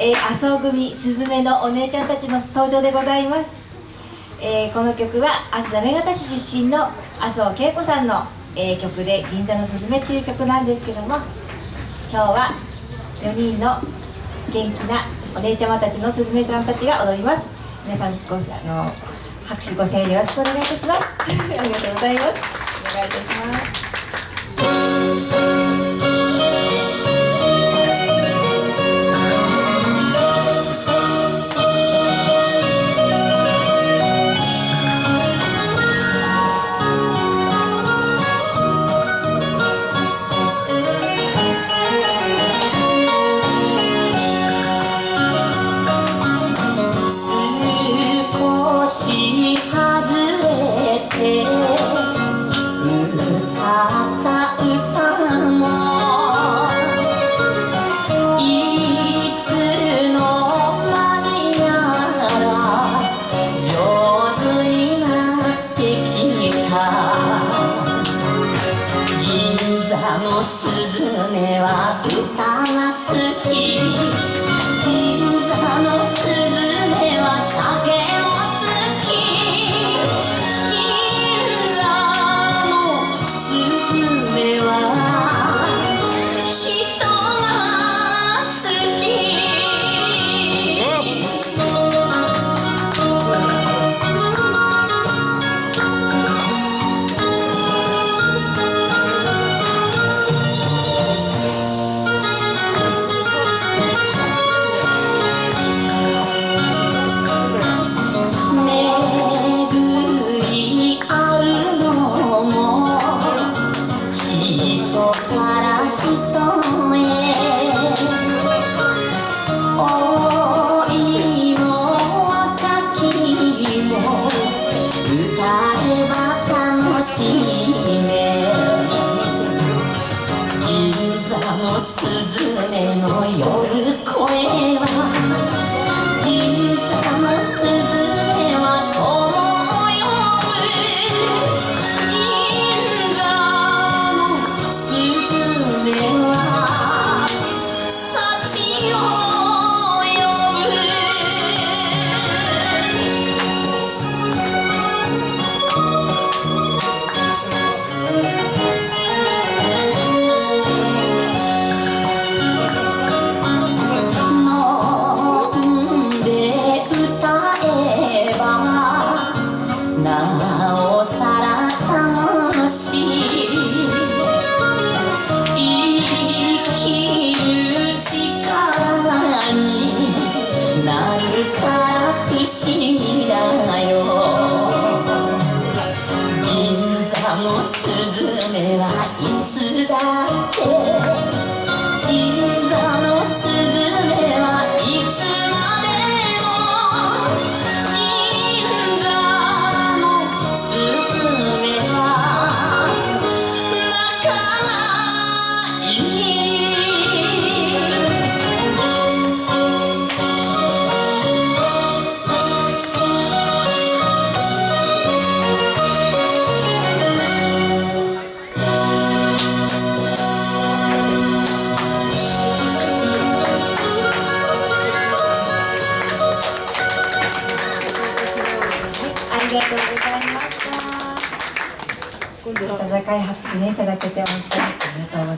えー、麻生組すずめのお姉ちゃんたちの登場でございます、えー、この曲は行方市出身の麻生恵子さんの、えー、曲で「銀座のすずめ」っていう曲なんですけども今日は4人の元気なお姉ちゃまたちのすずめちゃんたちが踊ります。皆さんごあの拍手ご声援よろしくお願いいたします。ありがとうございます。お願いいたします。 아. しいね。銀座のスズメの夜声はおさら楽しい不思議だよ。銀座のスズメはいつだってりがとうございました。温かい拍手ねいただけて本当にありがとうございます。